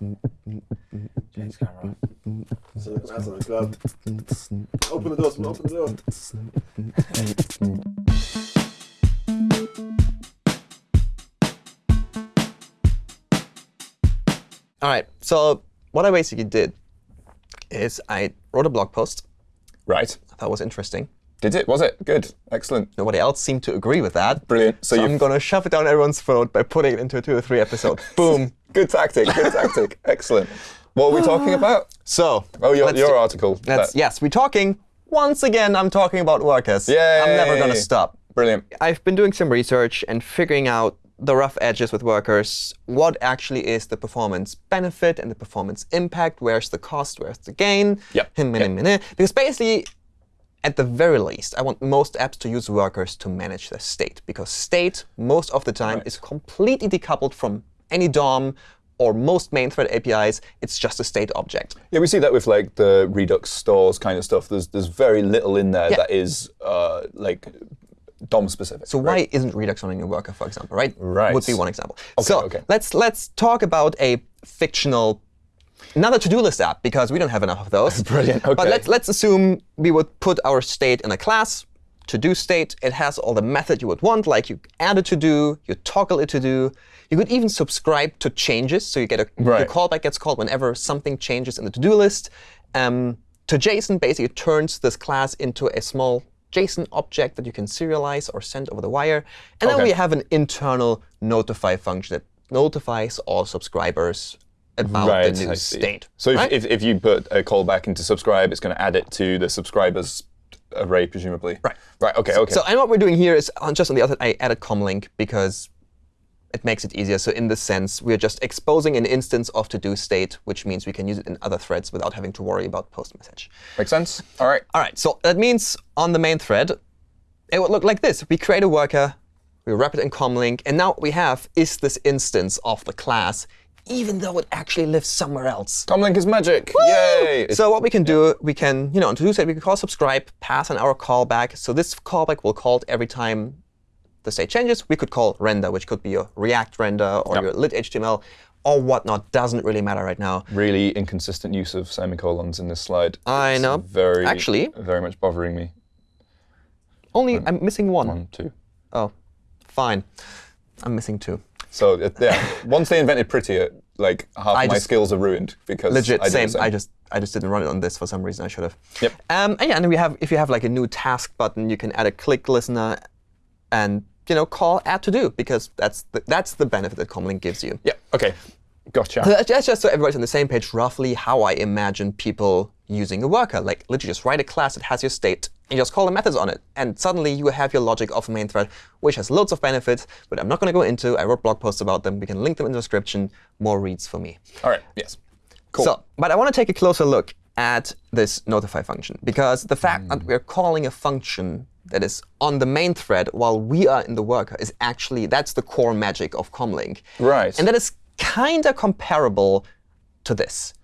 James camera. So look at the glove. Open the door, someone, open the door. All right. So what I basically did is I wrote a blog post. Right. I thought was interesting. Did it? Was it? Good. Excellent. Nobody else seemed to agree with that. Brilliant. So, So I'm going to shove it down everyone's throat by putting it into a two or three episode. Boom. Good tactic. Good tactic. Excellent. What are we talking ah. about? So. Oh, your, let's your article. That's, That- yes, we're talking. Once again, I'm talking about workers. Yeah. I'm never going to stop. Brilliant. I've been doing some research and figuring out the rough edges with workers, what actually is the performance benefit and the performance impact, where's the cost, where's the gain, Yep, Him, yep. him, him. because basically, at the very least, I want most apps to use workers to manage their state, because state, most of the time, Right. is completely decoupled from any DOM or most main thread APIs. It's just a state object. Yeah, we see that with like the Redux stores kind of stuff. There's there's very little in there Yeah. that is uh, like DOM specific. So why isn't Redux running a worker, for example, right? Right. Would be one example. so okay. let's let's talk about a fictional, another to-do list app because we don't have enough of those. Brilliant, But let's let's assume we would put our state in a class. To-do state. It has all the method you would want, like you add a to-do, you toggle it to-do. You could even subscribe to changes, so you get a Right. the callback gets called whenever something changes in the to-do list. Um, to JSON basically turns this class into a small JSON object that you can serialize or send over the wire. And then we have an internal notify function that notifies all subscribers about right, the new state. So if, right? if, if you put a callback into subscribe, it's going to add it to the subscribers array, presumably. Right. Right. Okay. Okay. So, and what we're doing here is on, just on the other, side, I added comlink because it makes it easier. So in this sense, we're just exposing an instance of to-do state, which means we can use it in other threads without having to worry about post message. Makes sense. All right. All right, so that means on the main thread, it would look like this. We create a worker, we wrap it in comlink, and now what we have is this instance of the class, even though it actually lives somewhere else. Comlink is magic. Yay! So what we can do, we can, you know, on to-do state, we can call subscribe, pass on our callback. So this callback will call every time the state changes. We could call render, which could be your React render or Yep. your lit HTML or whatnot. Doesn't really matter right now. really inconsistent use of semicolons in this slide. I It's know. Very, Actually- very much bothering me. Only I'm missing one. One, two. Oh, fine. I'm missing two. So yeah, once they invented Prettier, like half I my just- skills are ruined because Legit, I did same. I just I just didn't run it on this for some reason. I should have. Yep. Um, and yeah, and we have if you have like a new task button, you can add a click listener, and you know call add to do because that's the, that's the benefit that Comlink gives you. Yeah. Okay. Gotcha. So that's just so everybody's on the same page, roughly how I imagine people using a worker. Like literally just write a class that has your state and just call the methods on it. And suddenly you have your logic of a main thread, which has loads of benefits, but I'm not going to go into. I wrote blog posts about them. We can link them in the description. More reads for me. All right. Yes. Cool. So, but I want to take a closer look at this notify function because the fact that hmm. we're calling a function that is on the main thread while we are in the worker is actually that's the core magic of Comlink. Right. And that is kind of comparable to this.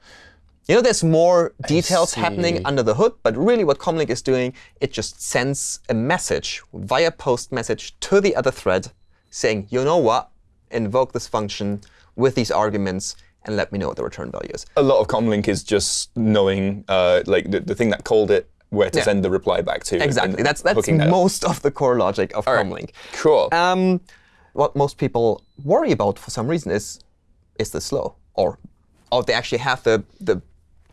You know, there's more details happening under the hood, but really what Comlink is doing, it just sends a message via post message to the other thread saying, you know what, invoke this function with these arguments and let me know what the return value is. a lot of comlink is just knowing uh, like the, the thing that called it where to Yeah. send the reply back to. Exactly. That's that's hooking that up. most of the core logic of right. Comlink. Cool. Um, what most people worry about for some reason is is this slow, or or they actually have the the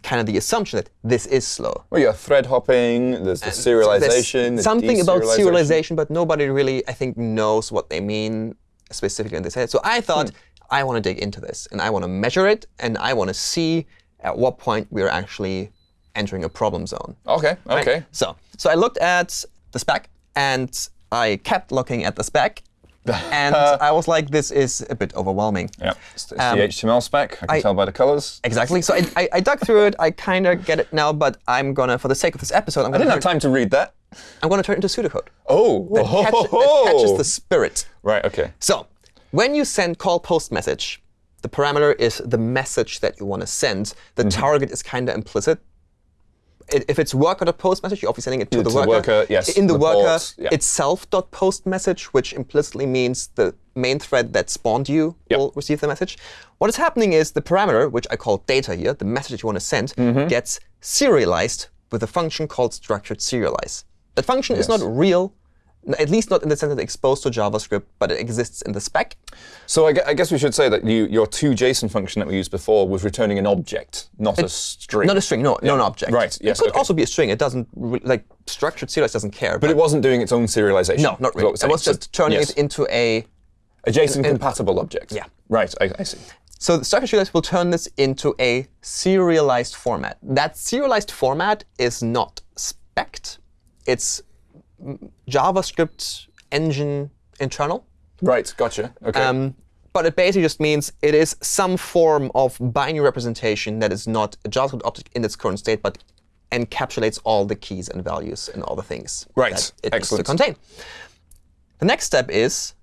kind of the assumption that this is slow. well, yeah, thread hopping. There's the There's serialization. the something about serialization, but nobody really, I think, knows what they mean specifically in this head. So I thought Hmm. I want to dig into this, and I want to measure it, and I want to see at what point we're actually entering a problem zone. Okay. right? Okay. So, so I looked at the spec, and I kept looking at the spec, and I was like, this is a bit overwhelming. Yeah. It's, it's Um, the HTML spec. I can I- tell by the colors. Exactly. So I, I, I dug through it. I kind of get it now, but I'm gonna, for the sake of this episode, I'm gonna, didn't have time to read that. I'm gonna turn it into pseudocode. Oh. That, catch- that catches the spirit. Right. Okay. So when you send call post message, the parameter is the message that you want to send. The target is kind of implicit. If it's worker.post message, you're obviously sending it to the to the worker. worker, yes, In the reports, worker yeah. itself.post message, which implicitly means the main thread that spawned you Yep. will receive the message. What is happening is the parameter, which I call data here, the message that you want to send, Mm-hmm. gets serialized with a function called structured serialize. That function is not real, at least not in the sense that it's exposed to JavaScript, but it exists in the spec. So I, gue- I guess we should say that you, your to-JSON function that we used before was returning an object, not a string. Not a string, no, not an object. Right, yes, It could okay. also be a string. It doesn't like structured serialize doesn't care. but it wasn't doing its own serialization. no, not really. It was just turning yes. it into a a JSON-compatible object. Yeah. Right, I, I see. So the structured serialize will turn this into a serialized format. That serialized format is not spec'd. It's JavaScript engine internal. Right, gotcha. Okay. Um, but it basically just means it is some form of binary representation that is not a JavaScript object in its current state, but encapsulates all the keys and values and all the things Right. that it Excellent. needs to contain. The next step is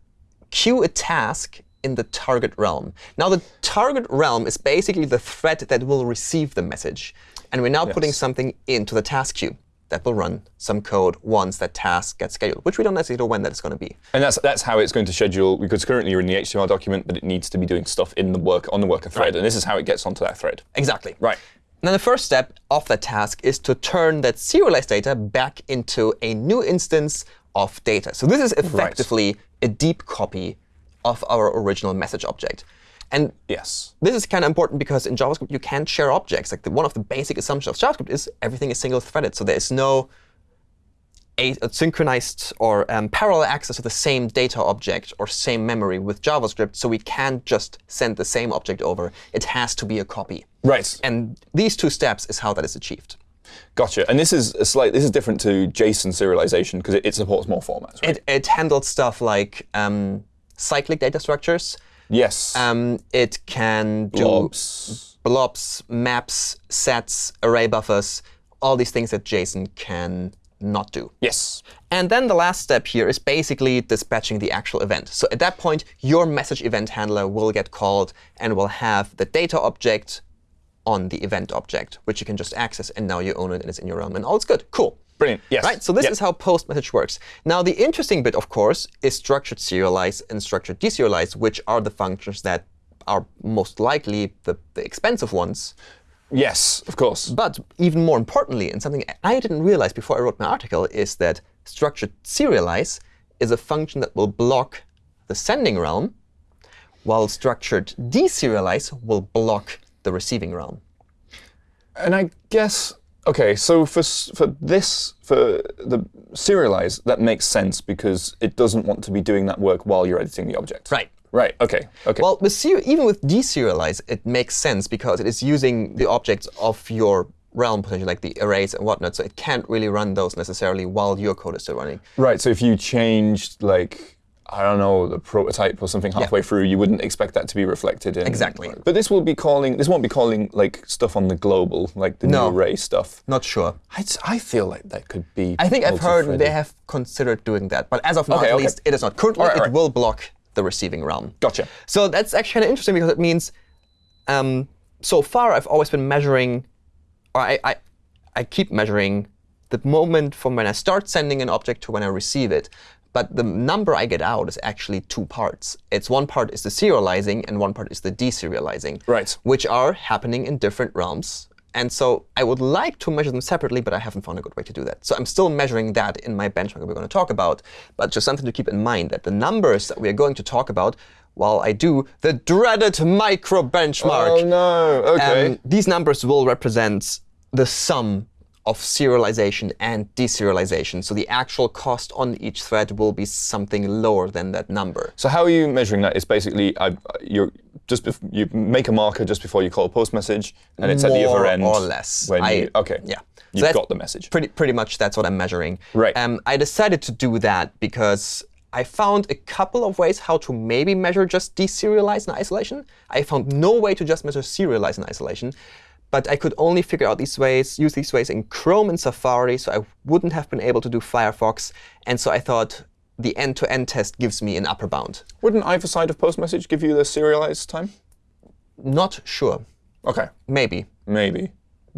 queue a task in the target realm. Now, the target realm is basically the thread that will receive the message. And we're now putting something into the task queue that will run some code once that task gets scheduled, which we don't necessarily know when that's going to be. And that's that's how it's going to schedule because currently you're in the HTML document, but it needs to be doing stuff in the work on the worker thread, and this is how it gets onto that thread. Exactly. Right. Now, the first step of that task is to turn that serialized data back into a new instance of data. So this is effectively a deep copy of our original message object. And Yes. this is kind of important because in JavaScript, you can't share objects. Like the, one of the basic assumptions of JavaScript is everything is single-threaded. So there is no a, a synchronized or um, parallel access to the same data object or same memory with JavaScript. So we can't just send the same object over. It has to be a copy. Right. And these two steps is how that is achieved. Gotcha. And this is a slight. This is different to JSON serialization because it, it supports more formats. Right? It, it handled stuff like um, cyclic data structures. Yes. Um, it can do Blobs. blobs, maps, sets, array buffers, all these things that JSON can not do. Yes. And then the last step here is basically dispatching the actual event. So at that point, your message event handler will get called and will have the data object on the event object, which you can just access, and now you own it and it's in your realm, and all is good. Cool. Brilliant. Yes. Right? So this Yep. is how post message works. Now, the interesting bit, of course, is structured serialize and structured deserialize, which are the functions that are most likely the, the expensive ones. Yes. Of course. But even more importantly, and something I didn't realize before I wrote my article, is that structured serialize is a function that will block the sending realm, while structured deserialize will block the receiving realm. And I guess okay. So for for this for the serialize that makes sense because it doesn't want to be doing that work while you're editing the object. Right. Right. Okay. Okay. Well, with even with deserialize, it makes sense because it is using the objects of your realm, potentially like the arrays and whatnot. So it can't really run those necessarily while your code is still running. right. So if you changed like I don't know the prototype or something halfway through, you wouldn't expect that to be reflected in. Exactly. But this will be calling. This won't be calling like stuff on the global, like the No. new array stuff. Not sure. I, I feel like that could be. I think I've heard they have considered doing that, but as of now, Okay, at okay. least, it is not. Currently, Alright, it alright. will block the receiving realm. Gotcha. So that's actually kind of interesting because it means um, so far I've always been measuring, or I, I, I keep measuring the moment from when I start sending an object to when I receive it. But the number I get out is actually two parts. It's one part is the serializing and one part is the deserializing, Right. which are happening in different realms. And so I would like to measure them separately, but I haven't found a good way to do that. So I'm still measuring that in my benchmark that we're going to talk about. But just something to keep in mind that the numbers that we are going to talk about, while I do the dreaded micro benchmark, Oh no. Okay. um, these numbers will represent the sum of serialization and deserialization. So the actual cost on each thread will be something lower than that number. So how are you measuring that? It's basically I, you're just you make a marker just before you call a post message, and it's at the other end More or less. When I- you, okay, yeah. You've that's got the message. Pretty, pretty much that's what I'm measuring. Right. Um, I decided to do that because I found a couple of ways how to maybe measure just deserialize in isolation. I found no way to just measure serialize in isolation. But I could only figure out these ways, use these ways in Chrome and Safari, so I wouldn't have been able to do Firefox. And so I thought the end-to-end test gives me an upper bound. Wouldn't either side of post message give you the serialized time? Not sure. Okay, Maybe. maybe.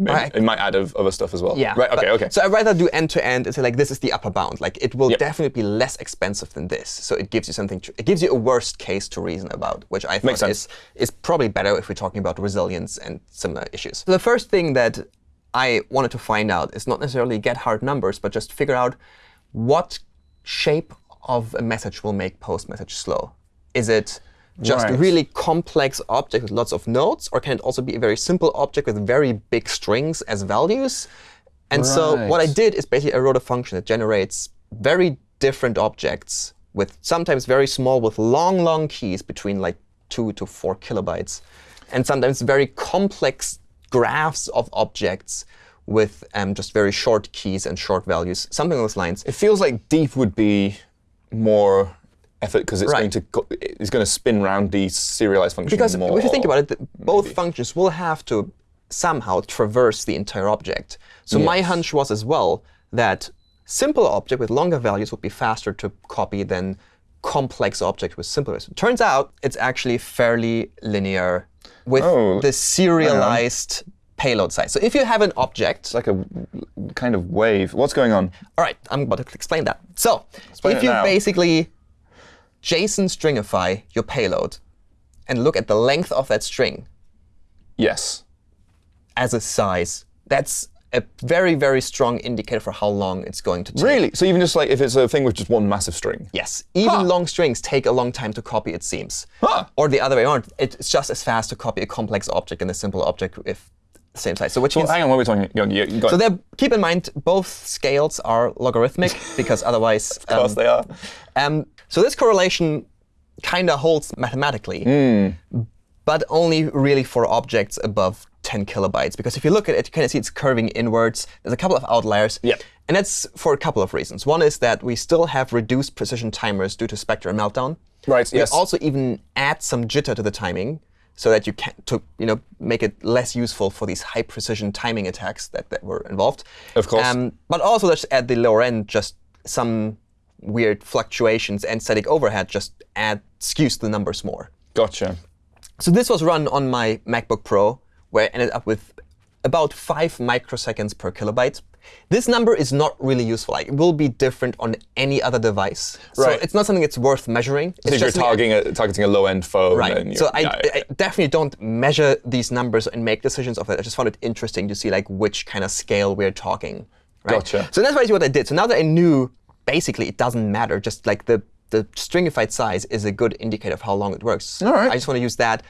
Right. it might add of other stuff as well. Yeah. Right. Okay. but- okay. So I'd rather do end to end and say like this is the upper bound. Like it will Yep. definitely be less expensive than this. So it gives you something. To, it gives you a worst case to reason about, which I think is is probably better if we're talking about resilience and similar issues. So the first thing that I wanted to find out is not necessarily get hard numbers, but just figure out what shape of a message will make post message slow. Is it just a Right. really complex object with lots of nodes, or can it also be a very simple object with very big strings as values? And so what I did is basically I wrote a function that generates very different objects with sometimes very small with long, long keys between like two to four kilobytes, and sometimes very complex graphs of objects with um, just very short keys and short values, something along those lines. It feels like deep would be more effort because it's Right. going to it's going to spin around the serialized function Because more. if you think about it, th- both functions will have to somehow traverse the entire object. So my hunch was as well that simple object with longer values would be faster to copy than complex object with simpler values. Turns out it's actually fairly linear with Oh, the serialized payload size. So if you have an object, It's like a kind of wave. What's going on? all right, I'm about to explain that. So Explain if you now. basically JSON stringify your payload and look at the length of that string, Yes. as a size, that's a very, very strong indicator for how long it's going to take. Really? So even just like if it's a thing with just one massive string. Yes. Even Huh. long strings take a long time to copy, it seems. Huh. Or the other way around. It's just as fast to copy a complex object than a simple object if same size. So which Well, means hang on, what are we talking? You, you got, so there, keep in mind both scales are logarithmic because otherwise of course um, they are. Um, so this correlation kind of holds mathematically, Hmm. but only really for objects above 10 kilobytes. Because if you look at it, you kind of see it's curving inwards. There's a couple of outliers. Yep. And that's for a couple of reasons. One is that we still have reduced precision timers due to Spectre meltdown. Right, We yes. also even add some jitter to the timing so that you can to you know make it less useful for these high precision timing attacks that, that were involved. Of course. Um, but also just at the lower end, just some weird fluctuations and static overhead just add skews the numbers more. Gotcha. So this was run on my MacBook Pro, where I ended up with about five microseconds per kilobyte. This number is not really useful. Like, it will be different on any other device. So it's not something that's worth measuring. So It's if you're targeting a, targeting a low-end phone, Right. So I, yeah, yeah, I definitely don't measure these numbers and make decisions of it. I just found it interesting to see like which kind of scale we're talking. Right? Gotcha. So that's basically what I did. So now that I knew, basically it doesn't matter. Just like the the stringified size is a good indicator of how long it works. All right. I just want to use that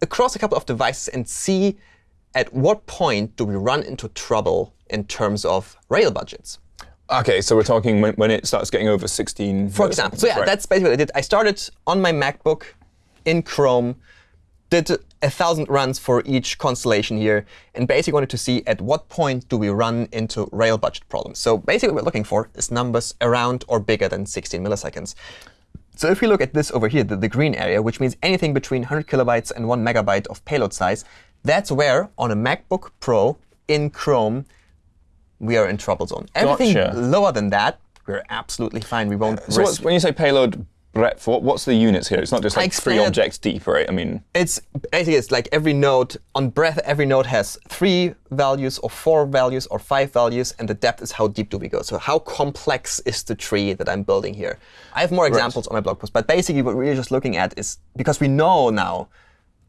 across a couple of devices and see at what point do we run into trouble in terms of rail budgets. Okay, so we're talking when, when it starts getting over 16. For example. So yeah, right. that's basically what I did. I started on my MacBook in Chrome, did a thousand runs for each constellation here, and basically wanted to see at what point do we run into rail budget problems. So basically what we're looking for is numbers around or bigger than 16 milliseconds. So if we look at this over here, the, the green area, which means anything between 100 kilobytes and 1 megabyte of payload size, that's where on a MacBook Pro in Chrome, we are in trouble zone. Everything Gotcha. lower than that, we're absolutely fine. We won't So risk when you say payload breadth, what, what's the units here? It's not just like three objects deep, right? I mean, It's basically it's like every node on breadth, every node has three values or four values or five values, and the depth is how deep do we go. So how complex is the tree that I'm building here? I have more examples on my blog post, but basically what we're just looking at is because we know now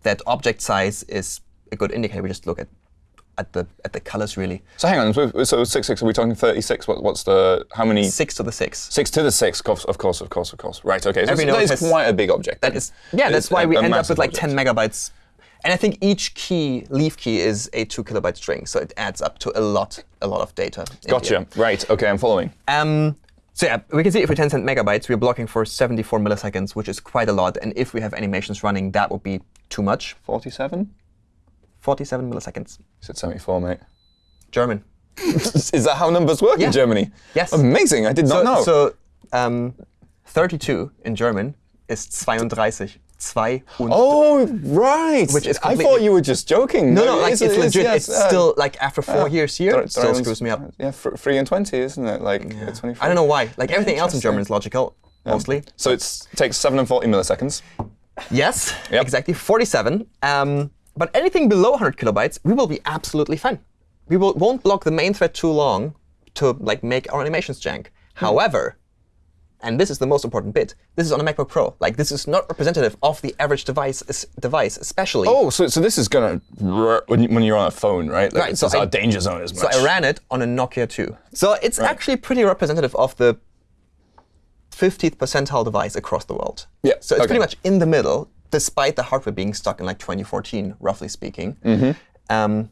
that object size is a good indicator. We just look at at the at the colors really. so hang on. So, six six. Are we talking 36? What, what's the how many? Six to the six. Six to the six. Of course, of course, of course, of course. Right. Okay. So Every that is quite a big object. That is yeah. That's It's why a- we a end up with like object. 10 megabytes. And I think each key, leaf key, is a two kilobyte string, so it adds up to a lot, a lot of data. Gotcha. Right. Okay. I'm following. Um, so yeah, we can see if we 10 cent megabytes, we're blocking for 74 milliseconds, which is quite a lot. And if we have animations running, that would be too much. 47. 47 milliseconds. You said 74, mate. German. is that how numbers work Yeah. in Germany? Yes. Amazing. I did not So, know. so um, 32 in German is 32. Zwei und Oh, right. Which is I thought you were just joking. No, no, like It's- it's, it's- legit. yes, it's uh, still like after four years here, it still screws me up. Yeah, three and twenty, isn't it? Like uh, 24. I don't know why. Like everything else in. German is logical, mostly. So it takes seven and forty milliseconds. Yes, Yep. exactly. 47. Um, but anything below 100 kilobytes, we will be absolutely fine. we will, won't block the main thread too long to like make our animations jank. Hmm. However, and this is the most important bit, this is on a MacBook Pro. Like this is not representative of the average device, device especially. Oh, so so this is gonna when, you, when you're on a phone, right? Like, Right, It's so I- our danger zone as So. I ran it on a Nokia 2. So it's actually pretty representative of the 50th percentile device across the world. Yeah, So it's okay. pretty much in the middle, despite the hardware being stuck in like 2014, roughly speaking. Um,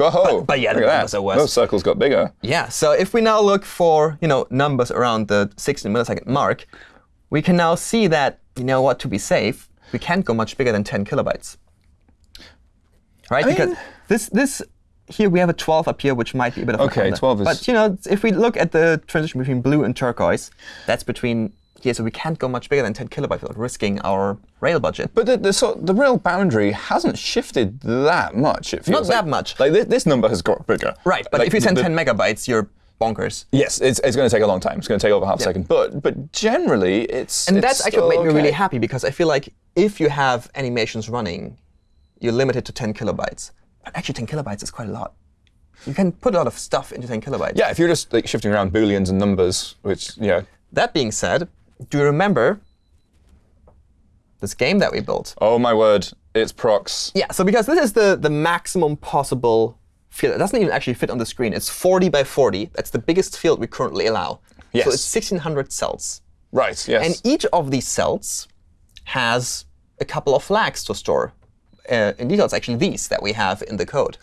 Oh, but yeah, the numbers that. are worse. Those circles got bigger. yeah. So if we now look for you know numbers around the 16 millisecond mark, we can now see that you know what to be safe, we can't go much bigger than 10 kilobytes. Right? because mean- this this here we have a 12 up here, which might be a bit of Okay, a counter. 12 is- But you know, if we look at the transition between blue and turquoise, that's between here, so we can't go much bigger than 10 kilobytes without risking our rail budget. But the, the, sort, the real boundary hasn't shifted that much. It feels Not that like. much. Like this, this number has got bigger. right, but Like, if you send the- 10 megabytes, you're bonkers. Yes, it's, it's going to take a long time. It's going to take over half a second. But but generally, it's And it's that's actually made me really happy because I feel like if you have animations running, you're limited to 10 kilobytes. But actually, 10 kilobytes is quite a lot. You can put a lot of stuff into 10 kilobytes. Yeah, if you're just like shifting around booleans and numbers, which yeah. That being said, do you remember this game that we built? Oh my word, it's PROXX. Yeah, so because this is the, the maximum possible field. It doesn't even actually fit on the screen. It's 40 by 40. That's the biggest field we currently allow. Yes. So it's 1,600 cells. Right. Yes. And each of these cells has a couple of flags to store. Uh, in detail, it's actually these that we have in the code.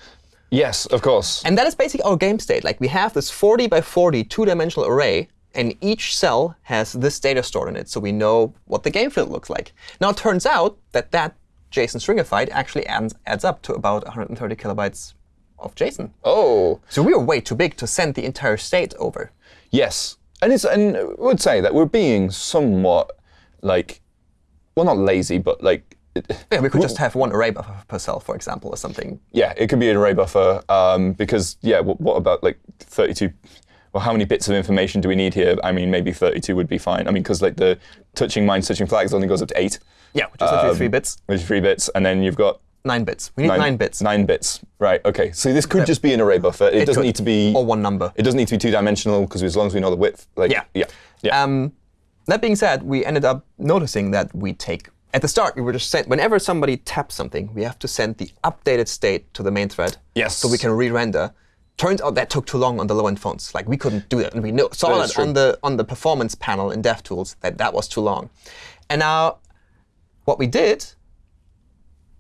yes, of course. And that is basically our game state. Like we have this 40 by 40 two-dimensional array, and each cell has this data stored in it, so we know what the game field looks like. Now it turns out that that JSON stringified actually adds, adds up to about 130 kilobytes of JSON. oh. So we are way too big to send the entire state over. Yes, and it's and I would say that we're being somewhat like, well, not lazy, but like, Yeah, we could just have one array buffer per cell, for example, or something. yeah, it could be an array buffer um, because yeah, what, what about like 32? Well, how many bits of information do we need here? I mean, maybe 32 would be fine. I mean, because like the touching mines, touching flags only goes up to eight, Yeah, which is Um, three bits, which is three bits, and then you've got nine bits. We need nine, bits. Nine bits, right? Okay, so this could just be an array buffer. It, doesn't could. need to be. Or one number. It doesn't need to be two-dimensional because as long as we know the width, like Yeah. yeah, yeah. Um, that being said, we ended up noticing that we take at the start we were just sent whenever somebody taps something, we have to send the updated state to the main thread. Yes. So we can re-render. Turns out that took too long on the low-end phones. Like we couldn't do that, and we know, saw That that, on the on the performance panel in DevTools that that was too long. And now, what we did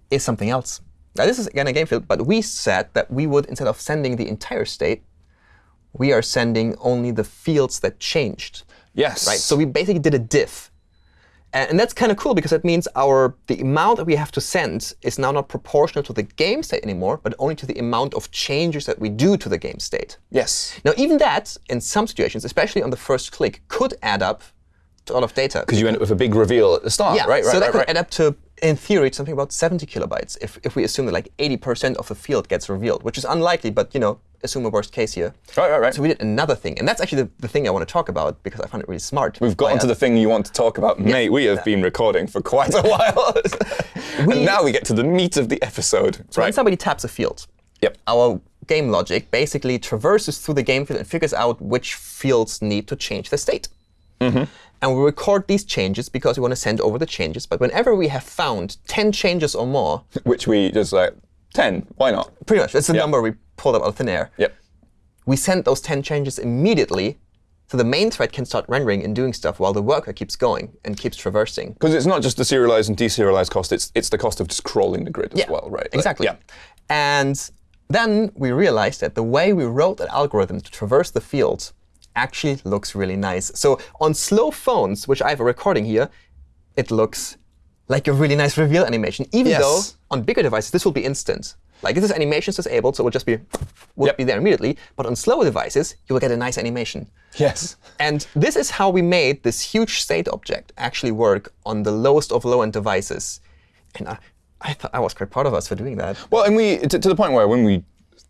is something else. Now this is again a game field, but we said that we would instead of sending the entire state, we are sending only the fields that changed yes. right? So we basically did a diff. And that's kind of cool because that means our the amount that we have to send is now not proportional to the game state anymore, but only to the amount of changes that we do to the game state. yes. Now, even that, in some situations, especially on the first click, could add up a lot of data. Because you end up with a big reveal at the start, yeah, right? Right. so that right, could right. add up to, in theory, something about 70 kilobytes if, if we assume that like 80% of the field gets revealed, which is unlikely, but you know, assume a worst case here. Right, right, right. So we did another thing, and that's actually the, the thing I want to talk about because I find it really smart. We've gotten to the thing you want to talk about, mate. We have been recording for quite a while, and now we get to the meat of the episode. When right. somebody taps a field, Yep. our game logic basically traverses through the game field and figures out which fields need to change the state. Mm-hmm. And we record these changes because we want to send over the changes. But whenever we have found 10 changes or more, Which we just like ten. Why not? pretty much, that's the Yeah. number we pulled up out of thin air. Yep. We send those 10 changes immediately so the main thread can start rendering and doing stuff while the worker keeps going and keeps traversing. Because it's not just the serialized and deserialized cost; it's it's the cost of just crawling the grid as Yeah, well, right? Like, Exactly. yeah. And then we realized that the way we wrote that algorithm to traverse the fields actually looks really nice. So on slow phones, which I have a recording here, it looks like a really nice reveal animation, even Yes. though on bigger devices this will be instant. Like this animation is animations disabled, so it will just be will Yep. be there immediately. But on slower devices, you will get a nice animation. Yes. And this is how we made this huge state object actually work on the lowest of low-end devices. And I, I thought I was quite proud of us for doing that. Well, and we to, to the point where when we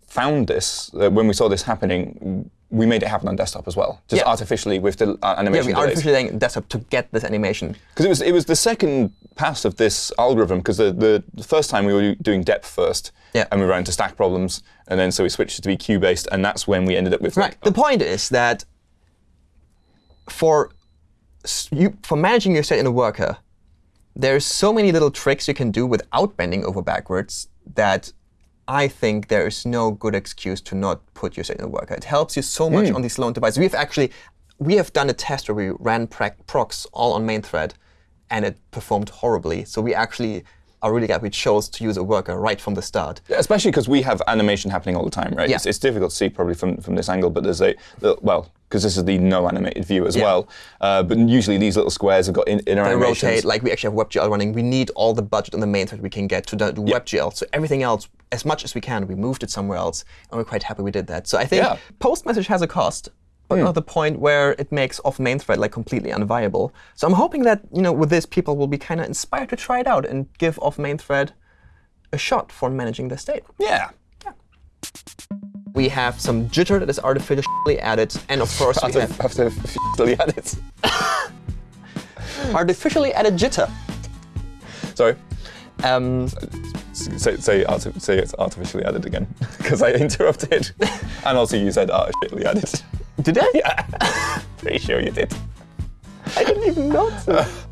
found this, uh, when we saw this happening, we made it happen on desktop as well, just Yeah. artificially with the uh, Yeah, animation we delays. artificially saying desktop to get this animation. Because it was it was the second pass of this algorithm. Because the, the the first time we were doing depth first, Yeah. and we ran into stack problems, and then so we switched it to be queue based, and that's when we ended up with Right. like, The point is that for you for managing your state in a worker, there's so many little tricks you can do without bending over backwards that I think there is no good excuse to not put your signal worker. It helps you so much hmm. on these slow devices. We've actually we have done a test where we ran PROXX all on main thread, and it performed horribly. So we actually are really glad we chose to use a worker right from the start. Especially because we have animation happening all the time, right? Yeah. It's, it's difficult to see probably from, from this angle, but there's a, well, because this is the no animated view as Yeah. well. Uh, but usually these little squares have got in, inner They animations. rotate, like we actually have WebGL running. We need all the budget on the main thread we can get to do do WebGL. So everything else, as much as we can, we moved it somewhere else, and we're quite happy we did that. So I think Yeah. post message has a cost, but not the point where it makes off main thread like completely unviable. So I'm hoping that you know with this, people will be kind of inspired to try it out and give off main thread a shot for managing their state. yeah. We have some jitter that is artificially added, and of course we After, have had it. artificially added jitter. Sorry. Um, Say, say, say it's artificially added again, because I interrupted. and also you said artificially added. Did I? yeah. Pretty sure you did. I didn't even notice.